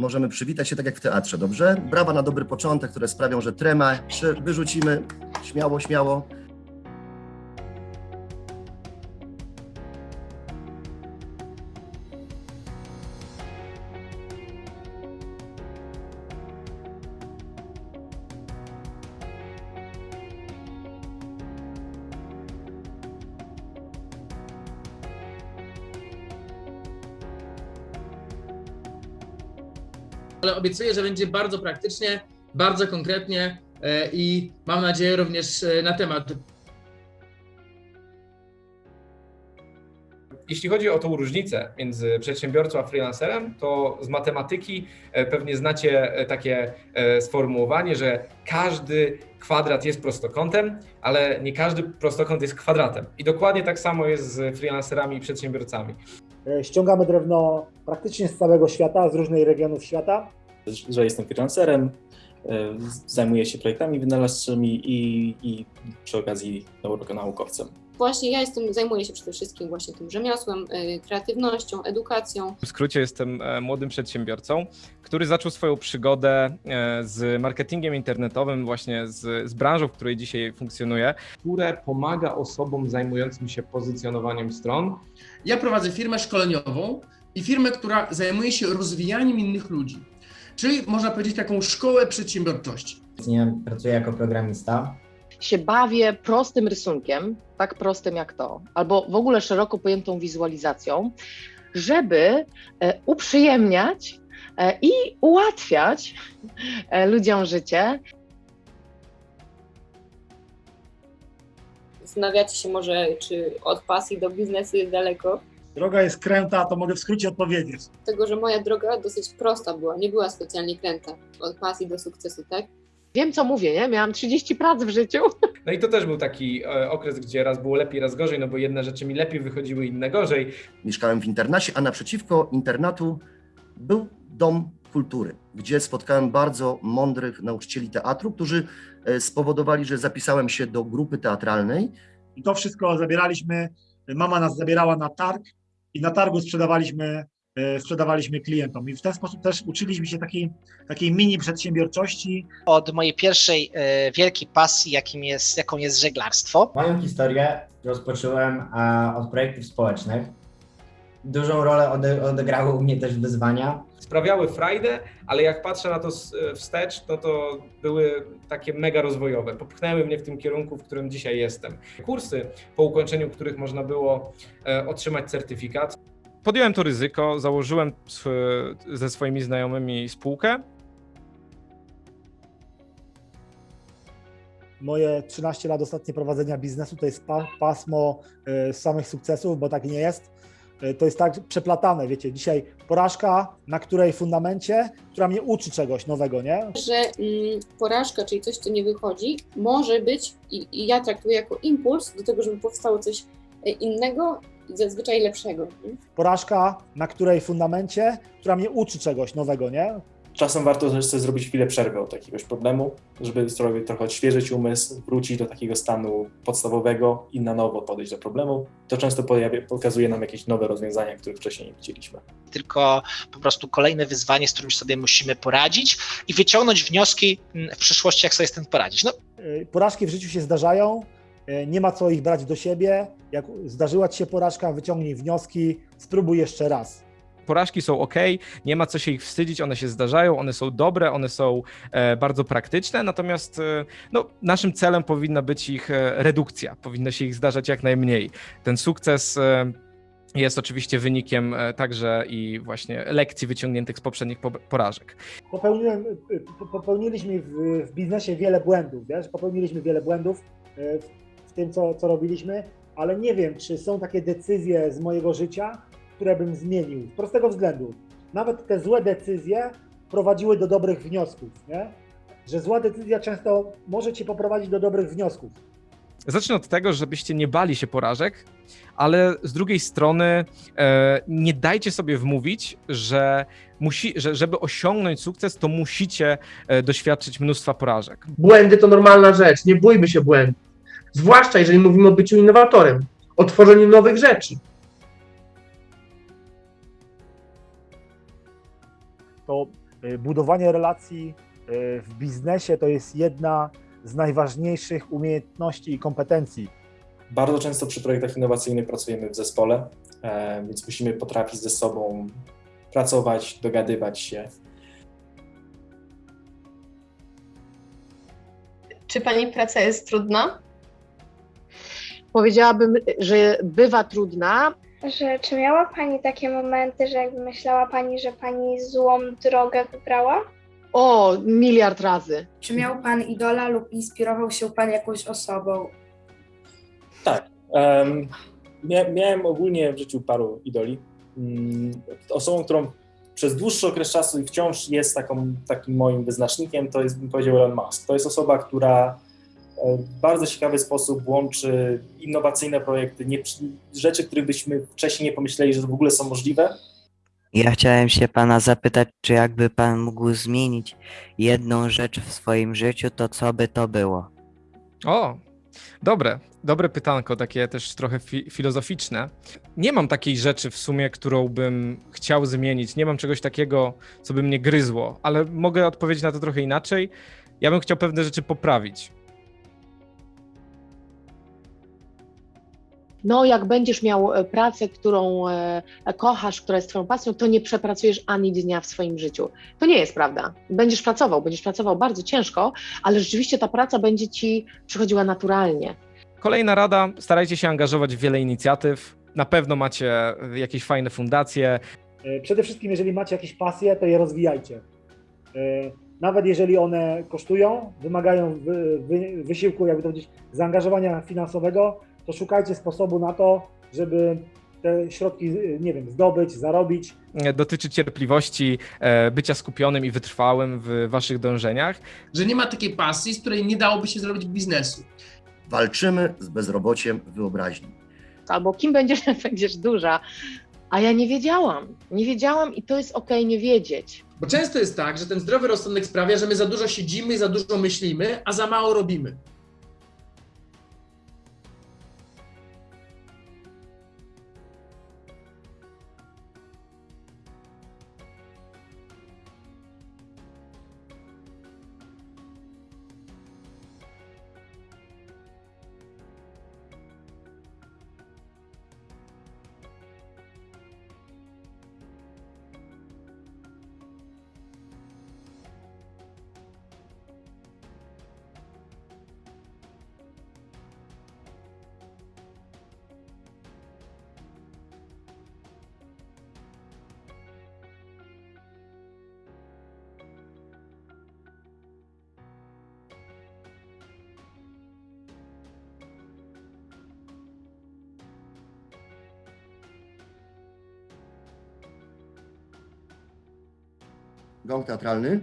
Możemy przywitać się tak jak w teatrze, dobrze? Brawa na dobry początek, które sprawią, że tremę wyrzucimy śmiało, śmiało. Ale obiecuję, że będzie bardzo praktycznie, bardzo konkretnie e, i mam nadzieję również e, na temat. Jeśli chodzi o tą różnicę między przedsiębiorcą a freelancerem, to z matematyki e, pewnie znacie takie sformułowanie, że każdy kwadrat jest prostokątem, ale nie każdy prostokąt jest kwadratem. I dokładnie tak samo jest z freelancerami i przedsiębiorcami. E, Ściągamy drewno praktycznie z całego świata, z różnych regionów świata. że jestem freelancerem, e, zajmuję się projektami wynalazczymi i, i przy okazji nau- naukowcem. Właśnie ja jestem, zajmuję się przede wszystkim właśnie tym rzemiosłem, y, kreatywnością, edukacją. W skrócie jestem e, młodym przedsiębiorcą, który zaczął swoją przygodę e, z marketingiem internetowym, właśnie z, z branżą, w której dzisiaj funkcjonuję. Które pomaga osobom zajmującym się pozycjonowaniem stron. Ja prowadzę firmę szkoleniową i firmę, która zajmuje się rozwijaniem innych ludzi. Czyli można powiedzieć taką szkołę przedsiębiorczości. Pracuję jako programista. się bawię prostym rysunkiem, tak prostym jak to, albo w ogóle szeroko pojętą wizualizacją, żeby e, uprzyjemniać e, i ułatwiać e, ludziom życie. Zastanawiacie się może, czy od pasji do biznesu jest daleko. Droga jest kręta, to mogę w skrócie odpowiedzieć. Tego, że moja droga dosyć prosta była, nie była specjalnie kręta. Od pasji do sukcesu, tak? Wiem, co mówię, nie? Miałam 30 prac w życiu. No i to też był taki e, okres, gdzie raz było lepiej, raz gorzej, no bo jedne rzeczy mi lepiej wychodziły, inne gorzej. Mieszkałem w internacie, a naprzeciwko internatu był dom kultury, gdzie spotkałem bardzo mądrych nauczycieli teatru, którzy e, spowodowali, że zapisałem się do grupy teatralnej. I to wszystko zabieraliśmy, mama nas zabierała na targ i na targu sprzedawaliśmy, e, sprzedawaliśmy klientom. I w ten sposób też uczyliśmy się takiej, takiej mini przedsiębiorczości, od mojej pierwszej e, wielkiej pasji, jakim jest, jaką jest żeglarstwo. Moją historię rozpocząłem e, od projektów społecznych. Dużą rolę ode, odegrały u mnie też wyzwania. Sprawiały frajdę, ale jak patrzę na to e, wstecz, no to były takie mega rozwojowe. Popchnęły mnie w tym kierunku, w którym dzisiaj jestem. Kursy, po ukończeniu których można było e, otrzymać certyfikat, Podjąłem to ryzyko, założyłem ze swoimi znajomymi spółkę. Moje 13 lat ostatnie prowadzenia biznesu to jest pa, pasmo e, samych sukcesów, bo tak nie jest. E, To jest tak przeplatane, wiecie, dzisiaj porażka, na której fundamencie, która mnie uczy czegoś nowego, nie? Że mm, porażka, czyli coś, co nie wychodzi, może być, i, i ja traktuję jako impuls do tego, żeby powstało coś e, innego i zazwyczaj lepszego. nie? Porażka, na której fundamencie, która mnie uczy czegoś nowego, nie? Czasem warto sobie zrobić chwilę przerwy od jakiegoś problemu, żeby sobie trochę odświeżyć umysł, wrócić do takiego stanu podstawowego i na nowo podejść do problemu. To często pojawia, pokazuje nam jakieś nowe rozwiązania, których wcześniej nie widzieliśmy. Tylko po prostu kolejne wyzwanie, z którym sobie musimy poradzić i wyciągnąć wnioski mm, w przyszłości, jak sobie z tym poradzić. No, E, Porażki w życiu się zdarzają, e, nie ma co ich brać do siebie. Jak zdarzyła ci się porażka, wyciągnij wnioski, spróbuj jeszcze raz. Porażki są ok, nie ma co się ich wstydzić, one się zdarzają, one są dobre, one są e, bardzo praktyczne, natomiast e, no, naszym celem powinna być ich e, redukcja, powinno się ich zdarzać jak najmniej. Ten sukces jest oczywiście wynikiem także i właśnie lekcji wyciągniętych z poprzednich po- porażek. Popełniłem, po- popełniliśmy w, w biznesie wiele błędów, wiesz? Popełniliśmy wiele błędów w tym, co, co robiliśmy, ale nie wiem, czy są takie decyzje z mojego życia, które bym zmienił. Z prostego względu. Nawet te złe decyzje prowadziły do dobrych wniosków, nie? Że zła decyzja często może cię poprowadzić do dobrych wniosków. Zacznę od tego, żebyście nie bali się porażek, ale z drugiej strony e, nie dajcie sobie wmówić, że, musi, że żeby osiągnąć sukces, to musicie e, doświadczyć mnóstwa porażek. Błędy to normalna rzecz, nie bójmy się błędów. Zwłaszcza jeżeli mówimy o byciu innowatorem, o tworzeniu nowych rzeczy. To y, budowanie relacji y, w biznesie to jest jedna z najważniejszych umiejętności i kompetencji. Bardzo często przy projektach innowacyjnych pracujemy w zespole, e, więc musimy potrafić ze sobą pracować, dogadywać się. Czy pani praca jest trudna? Powiedziałabym, że bywa trudna. Że czy miała Pani takie momenty, że jakby myślała Pani, że Pani złą drogę wybrała? O, miliard razy. Czy miał Pan idola lub inspirował się Pan jakąś osobą? Tak. em, mia, miałem ogólnie w życiu paru idoli. Mm, Osobą, którą przez dłuższy okres czasu i wciąż jest taką, takim moim wyznacznikiem, to jest, bym powiedział, Elon Musk. To jest osoba, która w bardzo ciekawy sposób łączy innowacyjne projekty, nie, rzeczy, których byśmy wcześniej nie pomyśleli, że w ogóle są możliwe, Ja chciałem się pana zapytać, czy jakby pan mógł zmienić jedną rzecz w swoim życiu, to co by to było? O, dobre, dobre pytanko, takie też trochę fi filozoficzne. Nie mam takiej rzeczy w sumie, którą bym chciał zmienić. Nie mam czegoś takiego, co by mnie gryzło, ale mogę odpowiedzieć na to trochę inaczej. Ja bym chciał pewne rzeczy poprawić. No, jak będziesz miał e, pracę, którą e, kochasz, która jest twoją pasją, to nie przepracujesz ani dnia w swoim życiu. To nie jest prawda. Będziesz pracował, będziesz pracował bardzo ciężko, ale rzeczywiście ta praca będzie ci przychodziła naturalnie. Kolejna rada, starajcie się angażować w wiele inicjatyw. Na pewno macie jakieś fajne fundacje. E, Przede wszystkim, jeżeli macie jakieś pasje, to je rozwijajcie. E, Nawet jeżeli one kosztują, wymagają wy, wy, wysiłku, jakby to powiedzieć, zaangażowania finansowego, to szukajcie sposobu na to, żeby te środki, nie wiem, zdobyć, zarobić. Dotyczy cierpliwości, e, bycia skupionym i wytrwałym w waszych dążeniach. Że nie ma takiej pasji, z której nie dałoby się zrobić biznesu. Walczymy z bezrobociem wyobraźni. Albo kim będziesz, będziesz duża. A ja nie wiedziałam. Nie wiedziałam i to jest okej nie wiedzieć. Bo często jest tak, że ten zdrowy rozsądek sprawia, że my za dużo siedzimy, za dużo myślimy, a za mało robimy. Gong teatralny.